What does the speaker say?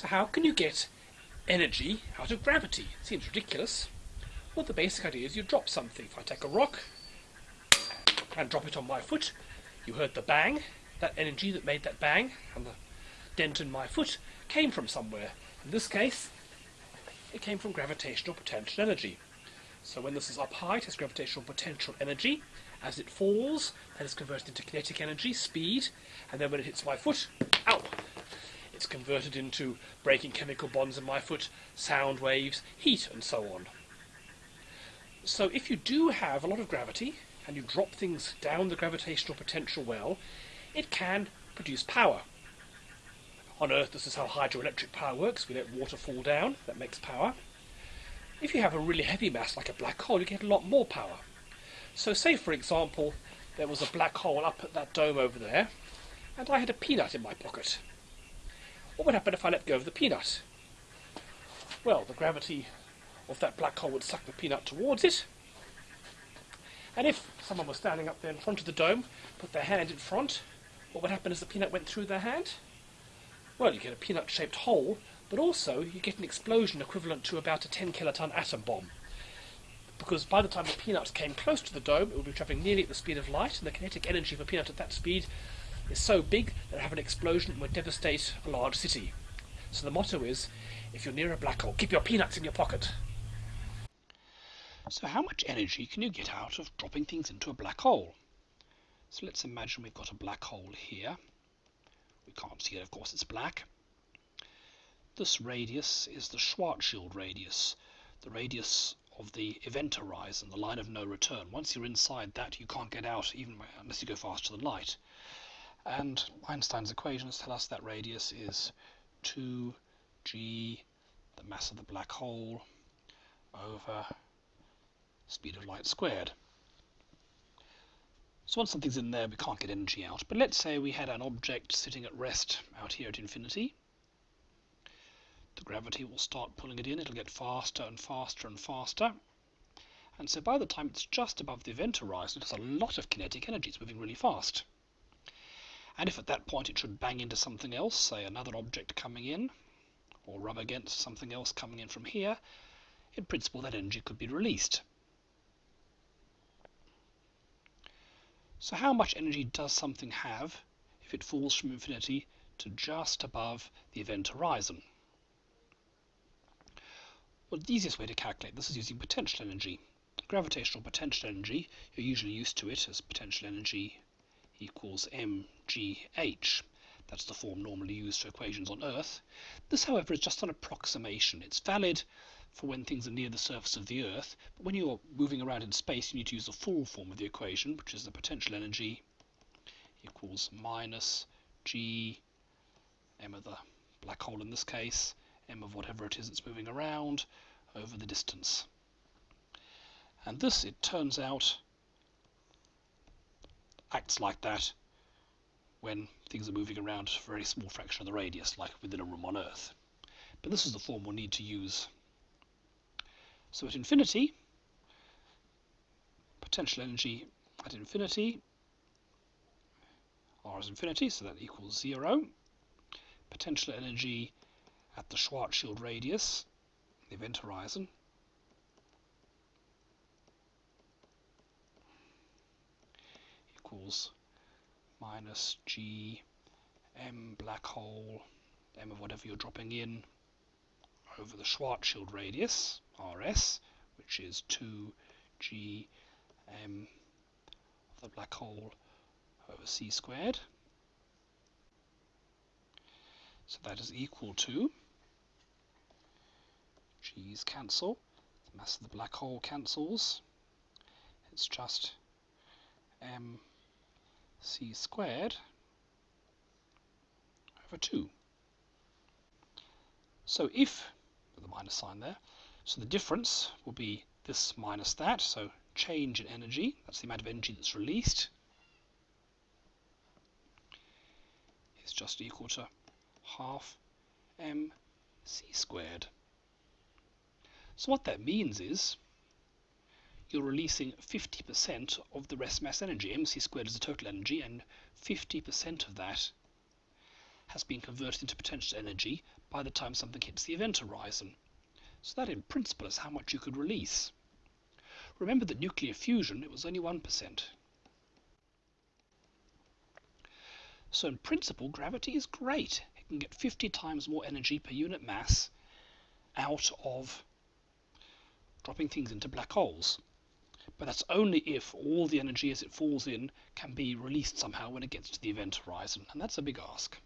So how can you get energy out of gravity? Seems ridiculous. Well, the basic idea is you drop something. If I take a rock and drop it on my foot, you heard the bang. That energy that made that bang and the dent in my foot came from somewhere. In this case, it came from gravitational potential energy. So when this is up high, it has gravitational potential energy. As it falls, that is converted into kinetic energy, speed, and then when it hits my foot, ow, it's converted into breaking chemical bonds in my foot, sound waves, heat, and so on. So if you do have a lot of gravity, and you drop things down the gravitational potential well, it can produce power. On Earth, this is how hydroelectric power works. We let water fall down, that makes power. If you have a really heavy mass like a black hole, you get a lot more power. So say, for example, there was a black hole up at that dome over there, and I had a peanut in my pocket. What would happen if I let go of the peanut? Well, the gravity of that black hole would suck the peanut towards it, and if someone was standing up there in front of the dome, put their hand in front, what would happen as the peanut went through their hand? Well, you get a peanut-shaped hole, but also you get an explosion equivalent to about a 10 kiloton atom bomb. Because by the time the peanut came close to the dome, it would be travelling nearly at the speed of light, and the kinetic energy of a peanut at that speed is so big that have an explosion would devastate a large city. So the motto is, if you're near a black hole, keep your peanuts in your pocket. So how much energy can you get out of dropping things into a black hole? So let's imagine we've got a black hole here. We can't see it, of course, it's black. This radius is the Schwarzschild radius, the radius of the event horizon, the line of no return. Once you're inside that, you can't get out even unless you go faster than light. And Einstein's equations tell us that radius is 2g, the mass of the black hole, over speed of light squared. So once something's in there, we can't get energy out. But let's say we had an object sitting at rest out here at infinity. The gravity will start pulling it in. It'll get faster and faster and faster. And so by the time it's just above the event horizon, it has a lot of kinetic energy. It's moving really fast. And if at that point it should bang into something else, say another object coming in, or rub against something else coming in from here, in principle that energy could be released. So how much energy does something have if it falls from infinity to just above the event horizon? Well, the easiest way to calculate this is using potential energy. Gravitational potential energy, you're usually used to it as potential energy equals mgh. That's the form normally used for equations on Earth. This, however, is just an approximation. It's valid for when things are near the surface of the Earth. But when you're moving around in space, you need to use the full form of the equation, which is the potential energy equals minus g m of the black hole in this case, m of whatever it is that's moving around, over the distance. And this, it turns out, acts like that when things are moving around a very small fraction of the radius, like within a room on Earth. But this is the form we'll need to use so at infinity, potential energy at infinity, R is infinity, so that equals zero. Potential energy at the Schwarzschild radius, the event horizon, minus g m black hole, m of whatever you're dropping in, over the Schwarzschild radius, rs, which is 2G M of the black hole over c squared. So that is equal to g's cancel, the mass of the black hole cancels. It's just m c squared over 2. So if, with the minus sign there, so the difference will be this minus that, so change in energy, that's the amount of energy that's released, is just equal to half mc squared. So what that means is you're releasing 50% of the rest mass energy. mc squared is the total energy, and 50% of that has been converted into potential energy by the time something hits the event horizon. So that in principle is how much you could release. Remember that nuclear fusion, it was only 1%. So in principle, gravity is great. It can get 50 times more energy per unit mass out of dropping things into black holes. But that's only if all the energy as it falls in can be released somehow when it gets to the event horizon, and that's a big ask.